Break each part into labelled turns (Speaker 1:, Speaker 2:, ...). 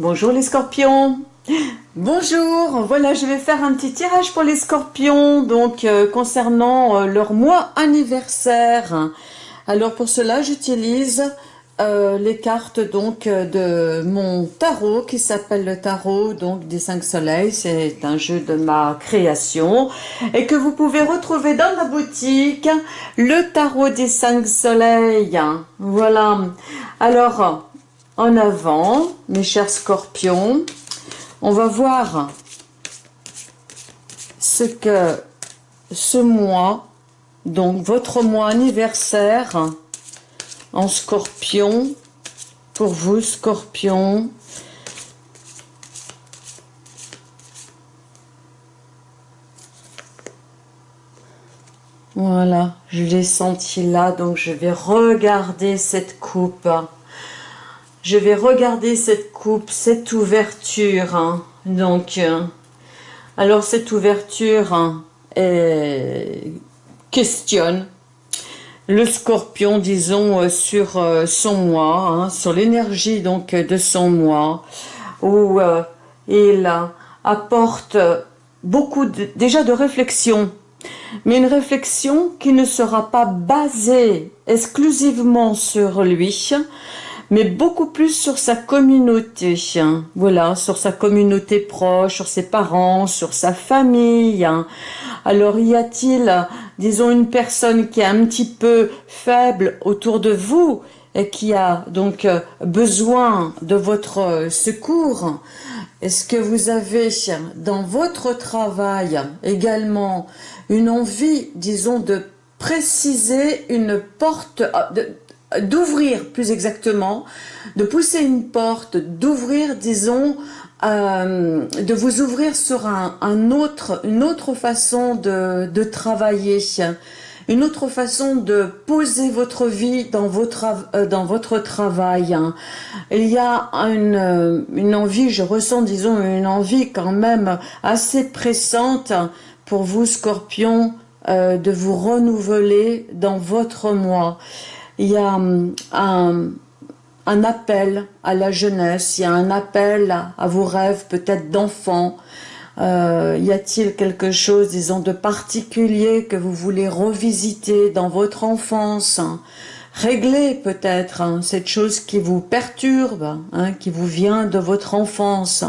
Speaker 1: Bonjour les scorpions Bonjour, voilà je vais faire un petit tirage pour les scorpions donc euh, concernant euh, leur mois anniversaire. Alors pour cela j'utilise euh, les cartes donc de mon tarot qui s'appelle le tarot donc des cinq soleils. C'est un jeu de ma création et que vous pouvez retrouver dans la boutique le tarot des cinq soleils. Voilà. Alors en avant, mes chers scorpions. On va voir ce que ce mois, donc votre mois anniversaire en scorpion, pour vous scorpions, Voilà, je l'ai senti là, donc je vais regarder cette coupe. Je vais regarder cette coupe, cette ouverture. Hein. Donc, euh, alors cette ouverture hein, questionne le scorpion, disons, euh, sur euh, son moi, hein, sur l'énergie donc de son moi, où il apporte beaucoup déjà de réflexion, mais une réflexion qui ne sera pas basée exclusivement sur lui, mais beaucoup plus sur sa communauté, hein. voilà, sur sa communauté proche, sur ses parents, sur sa famille. Hein. Alors y a-t-il, disons, une personne qui est un petit peu faible autour de vous et qui a donc euh, besoin de votre euh, secours? Est-ce que vous avez dans votre travail également une envie, disons, de préciser une porte, euh, d'ouvrir plus exactement, de pousser une porte, d'ouvrir, disons, euh, de vous ouvrir sur un, autre, une autre façon de, de, travailler, une autre façon de poser votre vie dans votre, euh, dans votre travail. Il y a une, une envie, je ressens, disons, une envie quand même assez pressante pour vous, Scorpion, euh, de vous renouveler dans votre moi il y a hum, un, appel à la jeunesse, il y a un appel à, vos rêves peut-être d'enfants. Euh, y a-t-il quelque chose, disons, de particulier que vous voulez revisiter dans votre enfance Régler peut-être hein, cette chose qui vous perturbe, hein, qui vous vient de votre enfance.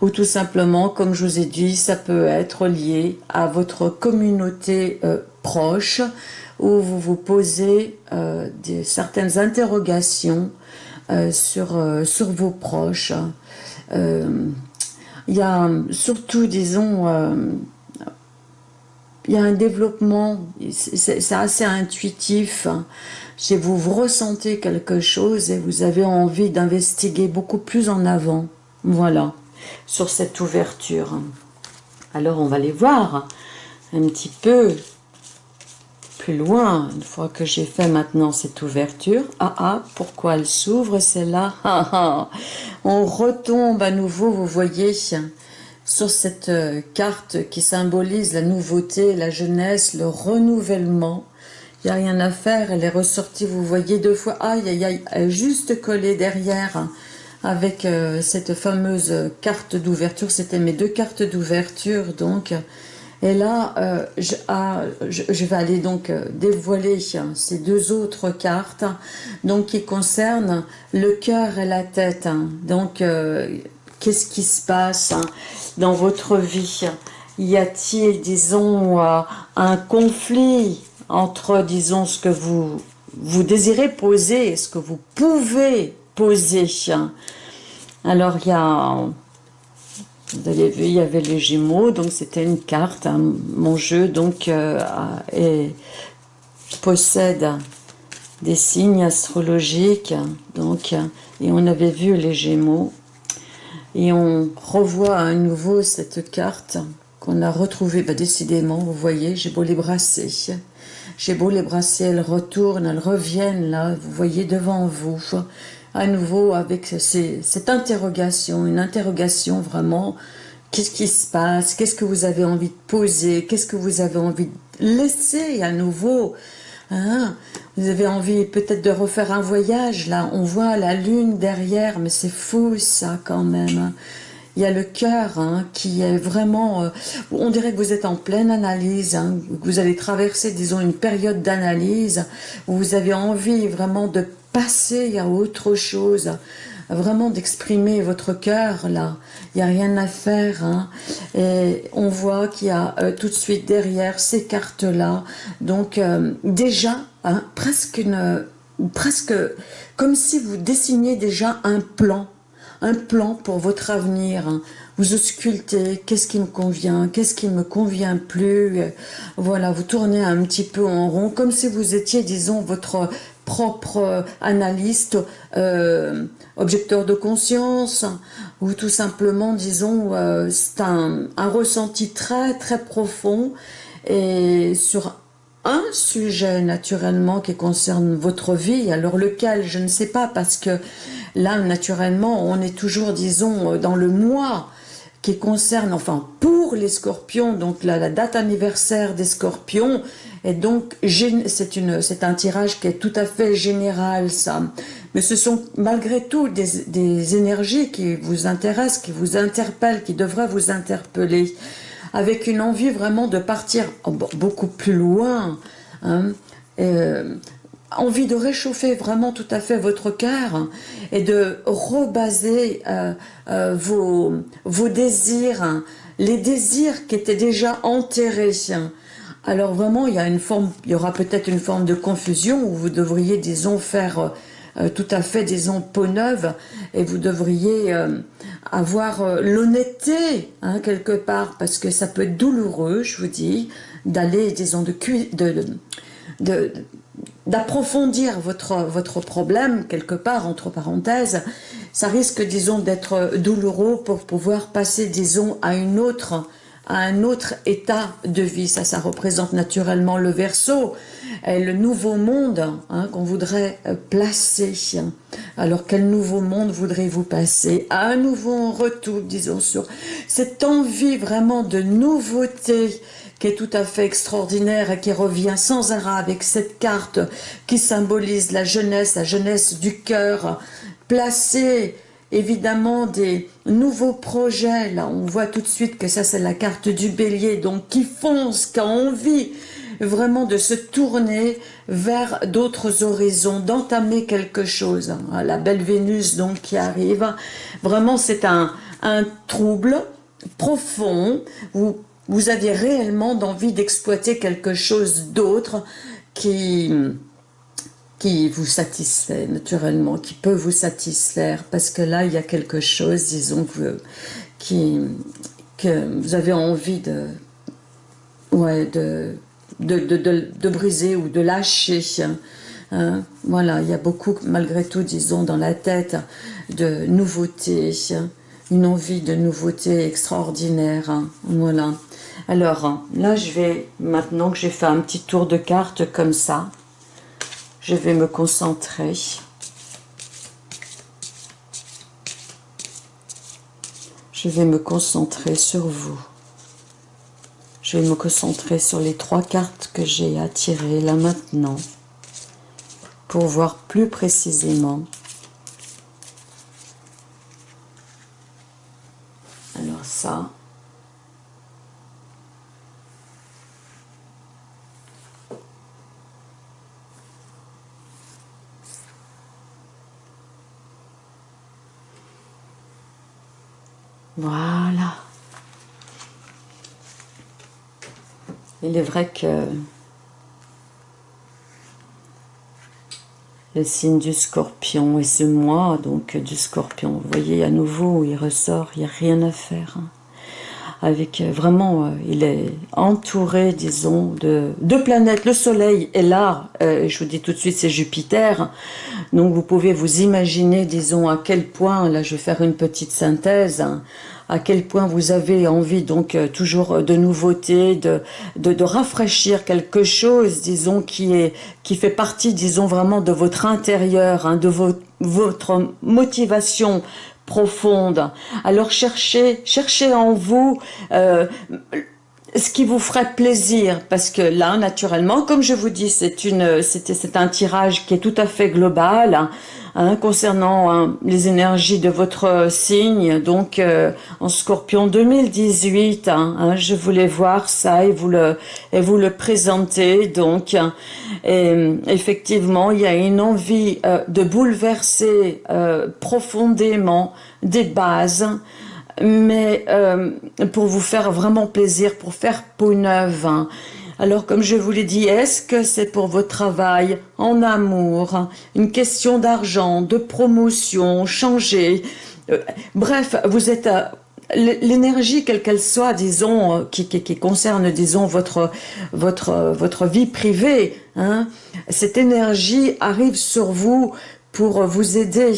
Speaker 1: ou tout simplement, comme je vous ai dit, ça peut être lié à votre communauté euh, proche, où vous vous posez euh, des, certaines interrogations euh, sur, euh, sur vos proches. Il y a surtout, disons, il y a un développement, c'est assez intuitif. Chez vous, vous ressentez quelque chose et vous avez envie d'investiguer beaucoup plus en avant. Voilà, sur cette ouverture. Alors, on va les voir un petit peu loin, une fois que j'ai fait maintenant cette ouverture. Ah ah, pourquoi elle s'ouvre celle-là? Ah, ah. On retombe à nouveau, vous voyez, sur cette euh, carte qui symbolise la nouveauté, la jeunesse, le renouvellement. Il n'y a rien à faire, elle est ressortie, vous voyez, deux fois. Aïe, aïe, aïe, juste collée derrière avec euh, cette fameuse carte d'ouverture. C'était mes deux cartes d'ouverture, donc et là, euh, ah, je, vais aller donc euh, dévoiler ces deux autres cartes donc qui concernent le cœur et la tête. Donc, euh, qu'est-ce qui se passe dans votre vie? Y a-t-il, disons, un conflit entre, disons, ce que vous, vous désirez poser et ce que vous pouvez poser Alors, il y a vous avez vu, il y avait les Gémeaux, donc c'était une carte. Hein. Mon jeu donc euh, possède des signes astrologiques, donc et on avait vu les Gémeaux et on revoit à nouveau cette carte qu'on a retrouvée. Bah, décidément, vous voyez, j'ai beau les brasser, j'ai beau les brasser, elles retournent, elles reviennent là, vous voyez devant vous à nouveau avec cette interrogation, une interrogation vraiment, qu'est-ce qui se passe, qu'est-ce que vous avez envie de poser, qu'est-ce que vous avez envie de laisser à nouveau Hein? Vous avez envie peut-être de refaire un voyage, là, on voit la lune derrière, mais c'est fou ça quand même. Il y a le cœur hein, qui est vraiment... Euh, on dirait que vous êtes en pleine analyse, hein, vous allez traverser, disons, une période d'analyse où vous avez envie vraiment de passer à autre chose, vraiment d'exprimer votre cœur là. Il n'y a rien à faire. Hein. Et on voit qu'il y a euh, tout de suite derrière ces cartes-là. Donc euh, déjà, hein, presque une, presque comme si vous dessiniez déjà un plan, un plan pour votre avenir. Hein. Vous auscultez, qu'est-ce qui me convient, qu'est-ce qui me convient plus. Voilà, vous tournez un petit peu en rond, comme si vous étiez, disons, votre propre euh, analyste, euh, objecteur de conscience, ou tout simplement, disons, euh, c'est un, ressenti très très profond et sur un sujet naturellement qui concerne votre vie, alors lequel, je ne sais pas, parce que là, naturellement, on est toujours, disons, dans le mois qui concerne, enfin, pour les scorpions, donc la date anniversaire des scorpions, et donc, c'est un tirage qui est tout à fait général, ça. Mais ce sont malgré tout des, énergies qui vous intéressent, qui vous interpellent, qui devraient vous interpeller, avec une envie vraiment de partir beaucoup plus loin, hein, euh, envie de réchauffer vraiment tout à fait votre cœur et de rebaser euh, euh, vos, désirs, les désirs qui étaient déjà enterrés, alors vraiment, il y, a une forme, il y aura peut-être une forme de confusion où vous devriez, disons, faire euh, tout à fait, disons, peau neuve et vous devriez avoir l'honnêteté, hein, quelque part, parce que ça peut être douloureux, je vous dis, d'aller, disons, de, de, de d'approfondir votre, votre problème, quelque part, entre parenthèses, ça risque, disons, d'être douloureux pour pouvoir passer, disons, à une autre à un autre état de vie. Ça, ça représente naturellement le verso, le nouveau monde hein, qu'on voudrait placer. Alors, quel nouveau monde voudrez-vous passer? À un nouveau retour, disons, sur cette envie vraiment de nouveauté est tout à fait extraordinaire et qui revient sans arrêt avec cette carte qui symbolise la jeunesse, la jeunesse du cœur, placée évidemment des nouveaux projets. Là, on voit tout de suite que ça, c'est la carte du bélier, donc qui fonce, qui a envie vraiment de se tourner vers d'autres horizons, d'entamer quelque chose. La belle Vénus, donc, qui arrive. Vraiment, c'est un, un trouble profond. Vous, vous aviez réellement envie d'exploiter quelque chose d'autre qui qui vous satisfait naturellement, qui peut vous satisfaire, parce que là, il y a quelque chose, disons, que, qui, que vous avez envie de, ouais, de, de, de, de, briser ou de lâcher. Hein. Voilà, il y a beaucoup, malgré tout, disons, dans la tête, de nouveautés, une envie de nouveauté extraordinaire. Hein. Voilà. Alors, là, je vais, maintenant que j'ai fait un petit tour de carte comme ça, je vais me concentrer. Je vais me concentrer sur vous. Je vais me concentrer sur les trois cartes que j'ai à tirer là maintenant pour voir plus précisément. Alors ça, Voilà. Il est vrai que le signe du scorpion et ce mois donc du scorpion, vous voyez à nouveau il ressort, il n'y a rien à faire. Avec euh, vraiment, euh, il est entouré, disons, de deux planètes. Le Soleil est là, euh, je vous dis tout de suite, c'est Jupiter. Donc vous pouvez vous imaginer, disons, à quel point, là je vais faire une petite synthèse, hein, à quel point vous avez envie donc toujours de nouveautés, de, de, rafraîchir quelque chose, disons, qui est qui fait partie, disons, vraiment de votre intérieur, hein, de votre motivation profonde. Alors cherchez, cherchez en vous euh, ce qui vous ferait plaisir, parce que là, naturellement, comme je vous dis, c'est un tirage qui est tout à fait global, hein, concernant hein, les énergies de votre signe, donc euh, en Scorpion 2018, hein, hein, je voulais voir ça et vous le, et vous le présenter, donc, et, effectivement, il y a une envie euh, de bouleverser euh, profondément des bases, mais euh, pour vous faire vraiment plaisir, pour faire peau neuve. Hein. Alors, comme je vous l'ai dit, est-ce que c'est pour votre travail, en amour, hein, une question d'argent, de promotion, changer euh, Bref, vous êtes... Euh, l'énergie, quelle qu'elle soit, disons, qui, qui, concerne, disons, votre, vie privée, hein, cette énergie arrive sur vous pour vous aider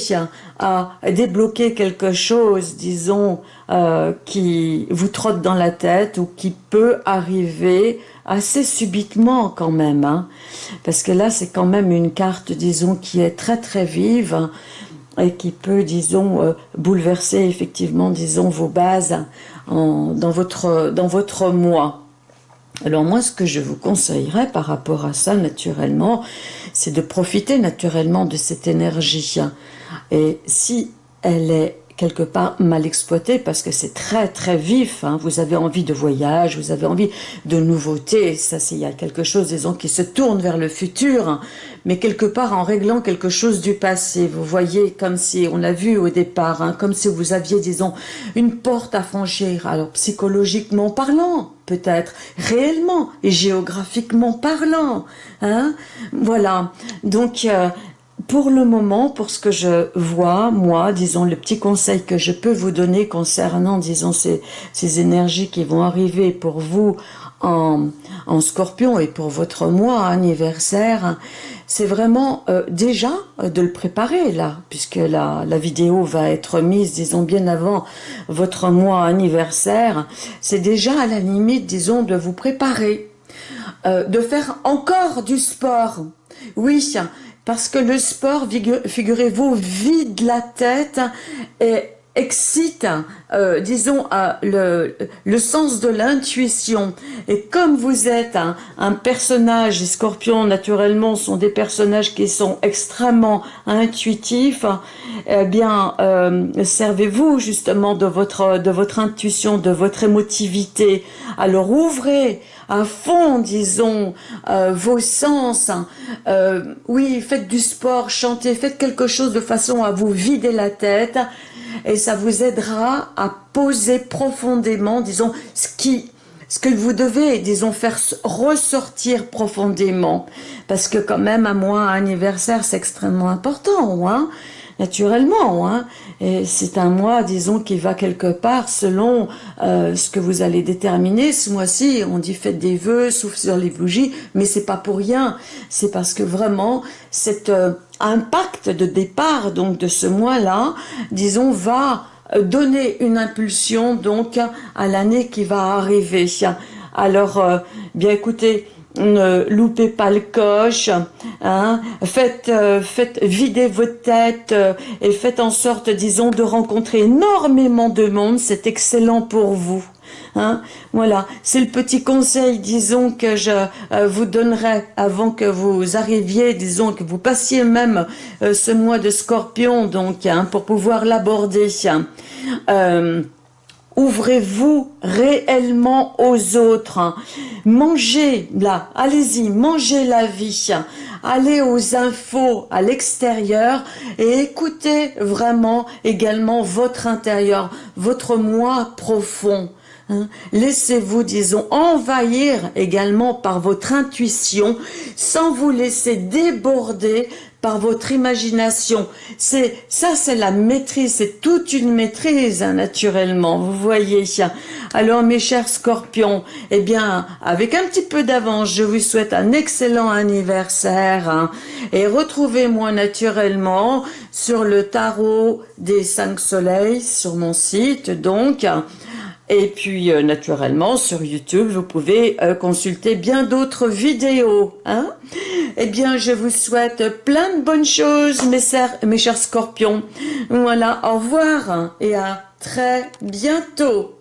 Speaker 1: à débloquer quelque chose, disons, euh, qui vous trotte dans la tête ou qui peut arriver assez subitement quand même. Hein. Parce que là, c'est quand même une carte, disons, qui est très très vive et qui peut, disons, euh, bouleverser effectivement, disons, vos bases dans, votre, dans votre moi. Alors moi, ce que je vous conseillerais par rapport à ça, naturellement, c'est de profiter naturellement de cette énergie. Et si elle est quelque part mal exploité parce que c'est très très vif. Hein. Vous avez envie de voyage, vous avez envie de nouveautés. Ça, c'est il y a quelque chose, disons, qui se tourne vers le futur, hein. mais quelque part en réglant quelque chose du passé. Vous voyez, comme si on l'a vu au départ, hein, comme si vous aviez, disons, une porte à franchir. Alors psychologiquement parlant, peut-être réellement et géographiquement parlant. Hein voilà. Donc euh, pour le moment, pour ce que je vois, moi, disons, le petit conseil que je peux vous donner concernant, disons, ces, ces énergies qui vont arriver pour vous en, en scorpion et pour votre mois anniversaire, c'est vraiment euh, déjà de le préparer là, puisque la, la vidéo va être mise, disons, bien avant votre mois anniversaire. C'est déjà à la limite, disons, de vous préparer, euh, de faire encore du sport. Oui, parce que le sport, figurez-vous, vide la tête et excite, euh, disons, le, le, sens de l'intuition. Et comme vous êtes un, personnage, les scorpions naturellement sont des personnages qui sont extrêmement intuitifs, eh bien, euh, servez-vous justement de votre, de votre intuition, de votre émotivité. Alors ouvrez à fond, disons, euh, vos sens. Euh, oui, faites du sport, chantez, faites quelque chose de façon à vous vider la tête et ça vous aidera à poser profondément, disons, ce qui que vous devez, disons, faire ressortir profondément. Parce que quand même, un mois anniversaire, c'est extrêmement important. Hein naturellement. Hein. Et c'est un mois, disons, qui va quelque part selon euh, ce que vous allez déterminer. Ce mois-ci, on dit faites des vœux, souffle sur les bougies, mais c'est pas pour rien. C'est parce que vraiment, cet euh, impact de départ donc de ce mois-là, disons, va euh, donner une impulsion donc à l'année qui va arriver. Alors, bien écoutez, ne loupez pas le coche, hein. faites, euh, faites vider votre tête euh, et faites en sorte, disons, de rencontrer énormément de monde, c'est excellent pour vous. Hein. Voilà, c'est le petit conseil, disons, que je euh, vous donnerai avant que vous arriviez, disons, que vous passiez même ce mois de scorpion, donc, hein, pour pouvoir l'aborder. Ouvrez-vous réellement aux autres. Mangez là, allez-y, mangez la vie. Allez aux infos à l'extérieur et écoutez vraiment également votre intérieur, votre moi profond. Hein. Laissez-vous, disons, envahir également par votre intuition sans vous laisser déborder votre imagination. C'est Ça, c'est la maîtrise, c'est toute une maîtrise, hein, naturellement, vous voyez. Alors, mes chers scorpions, eh bien, avec un petit peu d'avance, je vous souhaite un excellent anniversaire hein, et retrouvez-moi naturellement sur le tarot des cinq soleils sur mon site, donc, et puis, euh, naturellement, sur YouTube, vous pouvez euh, consulter bien d'autres vidéos. Hein eh bien, je vous souhaite plein de bonnes choses, mes, mes chers scorpions. Voilà, au revoir et à très bientôt.